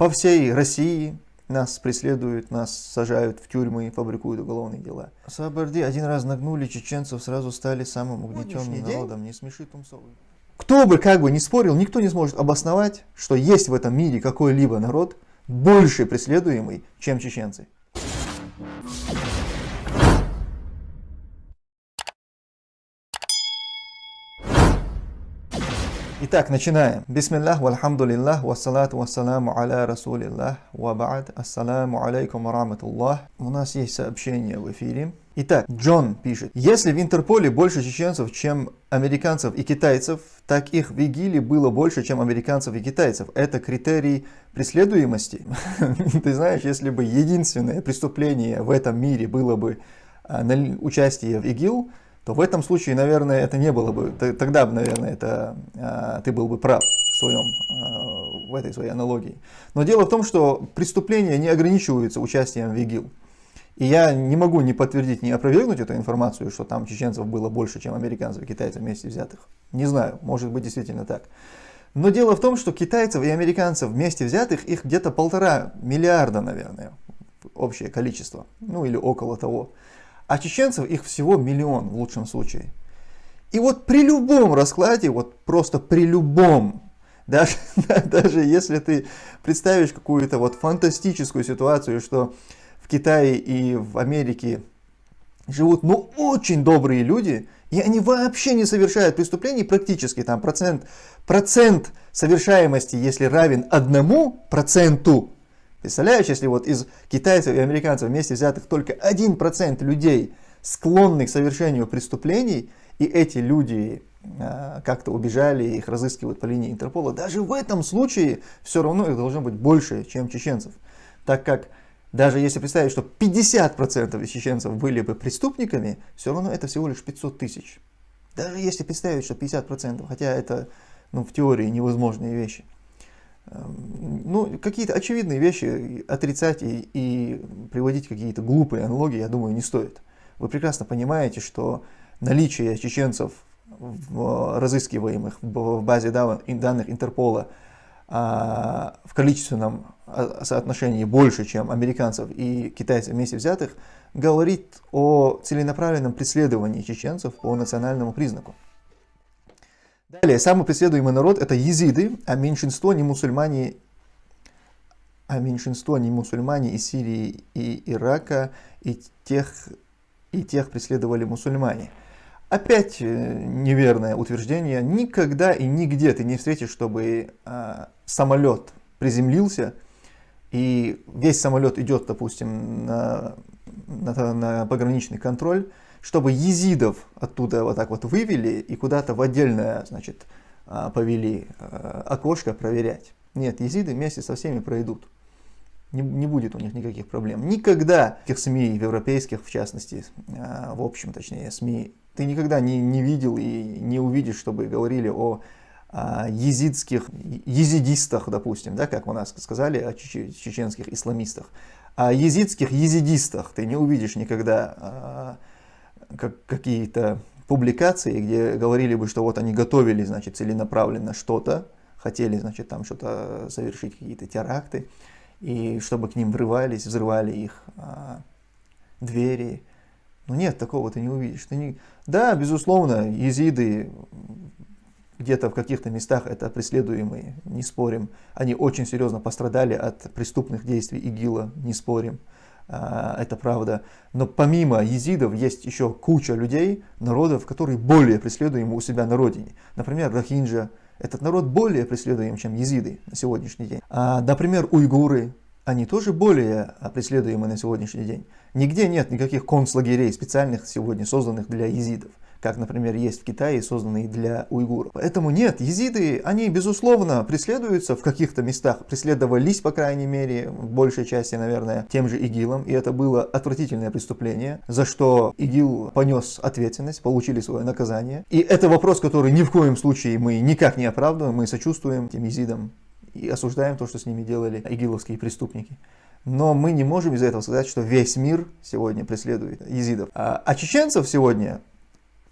по всей России нас преследуют, нас сажают в тюрьмы, фабрикуют уголовные дела. Сабарди один раз нагнули чеченцев, сразу стали самым угнетенным народом. Не смеши Тумсовый. Кто бы как бы не спорил, никто не сможет обосновать, что есть в этом мире какой-либо народ больше преследуемый, чем чеченцы. Итак, начинаем. Бисмиллах, вальхамдулиллах, вассалату вассаламу аля расулиллах, ва ба'д, ассаламу алейкум ва рахматуллах. У нас есть сообщение в эфире. Итак, Джон пишет, если в Интерполе больше чеченцев, чем американцев и китайцев, так их в ИГИЛе было больше, чем американцев и китайцев. Это критерий преследуемости. Ты знаешь, если бы единственное преступление в этом мире было бы а, участие в ИГИЛ, то в этом случае, наверное, это не было бы, тогда, наверное, это, а, ты был бы прав в, своем, а, в этой своей аналогии. Но дело в том, что преступления не ограничиваются участием в ИГИЛ. И я не могу ни подтвердить, ни опровергнуть эту информацию, что там чеченцев было больше, чем американцев и китайцев вместе взятых. Не знаю, может быть действительно так. Но дело в том, что китайцев и американцев вместе взятых, их где-то полтора миллиарда, наверное, общее количество, ну или около того а чеченцев их всего миллион в лучшем случае. И вот при любом раскладе, вот просто при любом, даже, даже если ты представишь какую-то вот фантастическую ситуацию, что в Китае и в Америке живут ну очень добрые люди, и они вообще не совершают преступлений, практически там процент, процент совершаемости, если равен одному проценту, Представляешь, если вот из китайцев и американцев вместе взятых только 1% людей склонны к совершению преступлений, и эти люди э, как-то убежали, их разыскивают по линии Интерпола, даже в этом случае все равно их должно быть больше, чем чеченцев. Так как даже если представить, что 50% из чеченцев были бы преступниками, все равно это всего лишь 500 тысяч. Даже если представить, что 50%, хотя это ну, в теории невозможные вещи. Ну, какие-то очевидные вещи отрицать и, и приводить какие-то глупые аналогии, я думаю, не стоит. Вы прекрасно понимаете, что наличие чеченцев в разыскиваемых в базе данных Интерпола а, в количественном а, соотношении больше, чем американцев и китайцев вместе взятых, говорит о целенаправленном преследовании чеченцев по национальному признаку. Далее, самый преследуемый народ это езиды, а меньшинство не мусульмане, а меньшинство не мусульмане из Сирии и Ирака, и тех, и тех преследовали мусульмане. Опять э, неверное утверждение. Никогда и нигде ты не встретишь, чтобы э, самолет приземлился, и весь самолет идет, допустим, на, на, на пограничный контроль, чтобы езидов оттуда вот так вот вывели и куда-то в отдельное, значит, а, повели а, окошко проверять. Нет, езиды вместе со всеми пройдут. Не, не будет у них никаких проблем. Никогда в СМИ, в европейских в частности, а, в общем, точнее, СМИ, ты никогда не, не видел и не увидишь, чтобы говорили о езидских, езидистах, допустим, да, как у нас сказали, о чеченских исламистах. О езидских езидистах ты не увидишь никогда как, какие-то публикации, где говорили бы, что вот они готовили, значит, целенаправленно что-то, хотели, значит, там что-то совершить, какие-то теракты, и чтобы к ним врывались, взрывали их а, двери. Но нет, такого ты не увидишь. Ты не... Да, безусловно, езиды где-то в каких-то местах это преследуемые, не спорим. Они очень серьезно пострадали от преступных действий ИГИЛа, не спорим. А, это правда. Но помимо езидов есть еще куча людей, народов, которые более преследуемы у себя на родине. Например, рахинджа. Этот народ более преследуем, чем езиды на сегодняшний день. А, например, уйгуры. Они тоже более преследуемы на сегодняшний день. Нигде нет никаких концлагерей специальных сегодня созданных для езидов как, например, есть в Китае, созданные для уйгуров. Поэтому нет, езиды, они, безусловно, преследуются в каких-то местах, преследовались, по крайней мере, в большей части, наверное, тем же ИГИЛом, и это было отвратительное преступление, за что ИГИЛ понес ответственность, получили свое наказание. И это вопрос, который ни в коем случае мы никак не оправдываем, мы сочувствуем тем езидам и осуждаем то, что с ними делали игиловские преступники. Но мы не можем из-за этого сказать, что весь мир сегодня преследует езидов. А, а чеченцев сегодня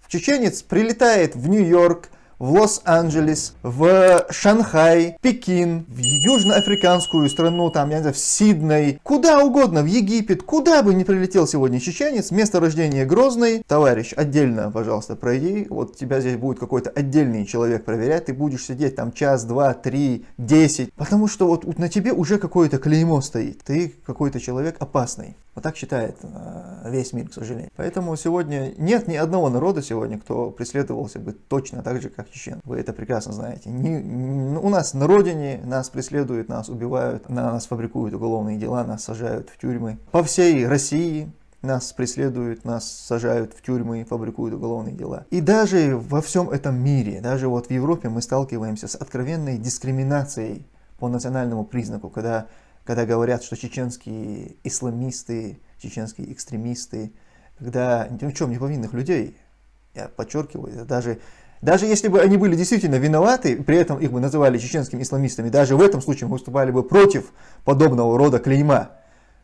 Чеченец прилетает в Нью-Йорк, в Лос-Анджелес, в Шанхай, Пекин, в южноафриканскую страну, там, я не знаю, в Сидней, куда угодно, в Египет, куда бы ни прилетел сегодня чеченец, место рождения Грозный, товарищ, отдельно, пожалуйста, пройди, вот тебя здесь будет какой-то отдельный человек проверять, ты будешь сидеть там час, два, три, десять, потому что вот на тебе уже какое-то клеймо стоит, ты какой-то человек опасный. Вот так считает э, весь мир, к сожалению. Поэтому сегодня нет ни одного народа сегодня, кто преследовался бы точно так же, как чечен. Вы это прекрасно знаете. Не, не, у нас на родине нас преследуют, нас убивают, на нас фабрикуют уголовные дела, нас сажают в тюрьмы. По всей России нас преследуют, нас сажают в тюрьмы, фабрикуют уголовные дела. И даже во всем этом мире, даже вот в Европе мы сталкиваемся с откровенной дискриминацией по национальному признаку, когда когда говорят, что чеченские исламисты, чеченские экстремисты, когда ни в чем не повинных людей, я подчеркиваю, даже, даже если бы они были действительно виноваты, при этом их бы называли чеченскими исламистами, даже в этом случае мы выступали бы против подобного рода клейма,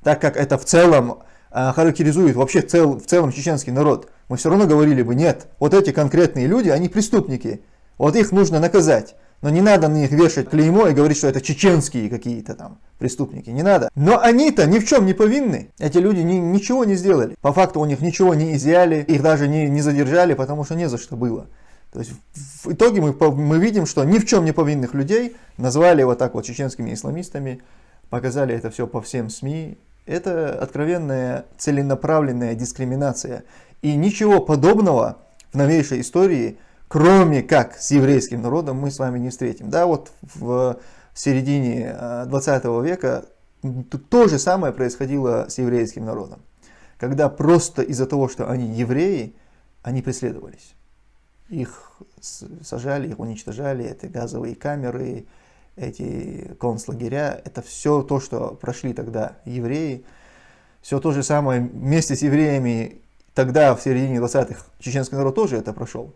так как это в целом а, характеризует вообще цел, в целом чеченский народ. Мы все равно говорили бы, нет, вот эти конкретные люди, они преступники, вот их нужно наказать. Но не надо на них вешать клеймо и говорить, что это чеченские какие-то там преступники. Не надо. Но они-то ни в чем не повинны. Эти люди ни, ничего не сделали. По факту у них ничего не изъяли, их даже не, не задержали, потому что не за что было. То есть в итоге мы, мы видим, что ни в чем не повинных людей назвали вот так вот чеченскими исламистами, показали это все по всем СМИ. Это откровенная целенаправленная дискриминация. И ничего подобного в новейшей истории кроме как с еврейским народом, мы с вами не встретим. Да, вот в середине 20 э, века то же самое происходило с еврейским народом. Когда просто из-за того, что они евреи, они преследовались. Их сажали, их уничтожали, это газовые камеры, эти концлагеря, это все то, что прошли тогда евреи. Все то же самое вместе с евреями тогда, в середине 20-х, чеченский народ тоже это прошел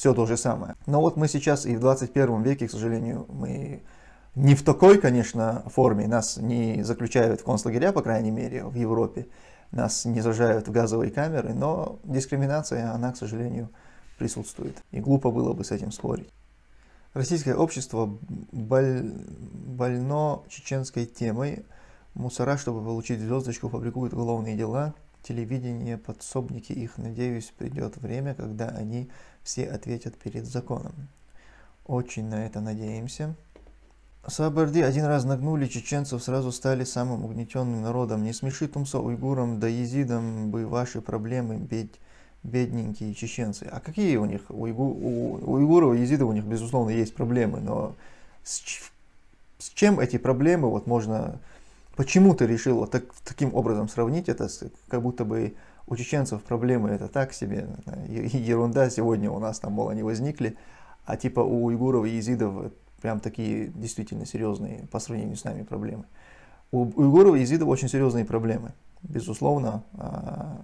все то же самое. Но вот мы сейчас и в 21 веке, к сожалению, мы не в такой, конечно, форме, нас не заключают в концлагеря, по крайней мере, в Европе, нас не зажают в газовые камеры, но дискриминация, она, к сожалению, присутствует. И глупо было бы с этим спорить. Российское общество боль... больно чеченской темой. Мусора, чтобы получить звездочку, фабрикуют уголовные дела. Телевидение, подсобники их, надеюсь, придет время, когда они все ответят перед законом. Очень на это надеемся. Сабарди один раз нагнули чеченцев, сразу стали самым угнетенным народом. Не смеши Тумсо уйгурам да езидам бы ваши проблемы, бедь, бедненькие чеченцы. А какие у них, у, уйгу, у уйгуров и езидов у них, безусловно, есть проблемы, но с, с чем эти проблемы вот можно, почему ты решил вот так, таким образом сравнить это, с, как будто бы у чеченцев проблемы это так себе, ерунда, сегодня у нас там, мол, они возникли, а типа у уйгуров и езидов прям такие действительно серьезные по сравнению с нами проблемы. У уйгуров и езидов очень серьезные проблемы, безусловно, а,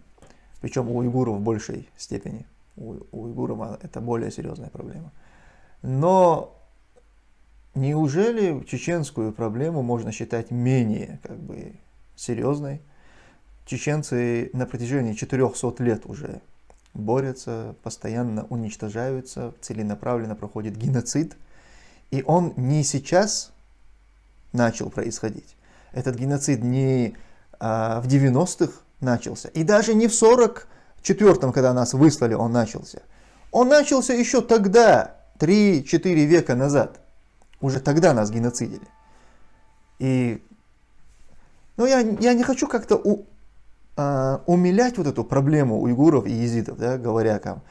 причем у уйгуров в большей степени. У, у уйгуров это более серьезная проблема. Но неужели чеченскую проблему можно считать менее как бы серьезной? Чеченцы на протяжении 400 лет уже борются, постоянно уничтожаются, целенаправленно проходит геноцид. И он не сейчас начал происходить. Этот геноцид не а, в 90-х начался, и даже не в 44-м, когда нас выслали, он начался. Он начался еще тогда, 3-4 века назад. Уже тогда нас геноцидили. И ну, я, я не хочу как-то э, умилять вот эту проблему уйгуров и езидов, да, говоря там.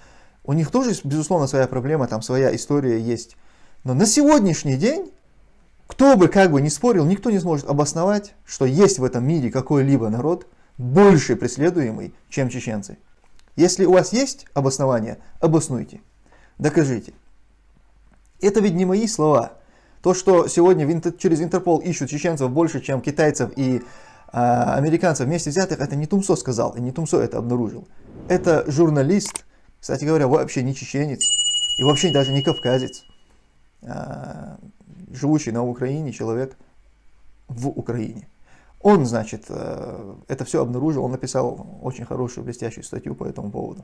У них тоже, безусловно, своя проблема, там своя история есть. Но на сегодняшний день, кто бы как бы ни спорил, никто не сможет обосновать, что есть в этом мире какой-либо народ больше преследуемый, чем чеченцы. Если у вас есть обоснование, обоснуйте, докажите. Это ведь не мои слова. То, что сегодня через Интерпол ищут чеченцев больше, чем китайцев и а, американцев вместе взятых, это не Тумсо сказал, и не Тумсо это обнаружил. Это журналист, кстати говоря, вообще не чеченец, и вообще даже не кавказец, а, живущий на Украине человек в Украине. Он, значит, э, это все обнаружил, он написал очень хорошую, блестящую статью по этому поводу.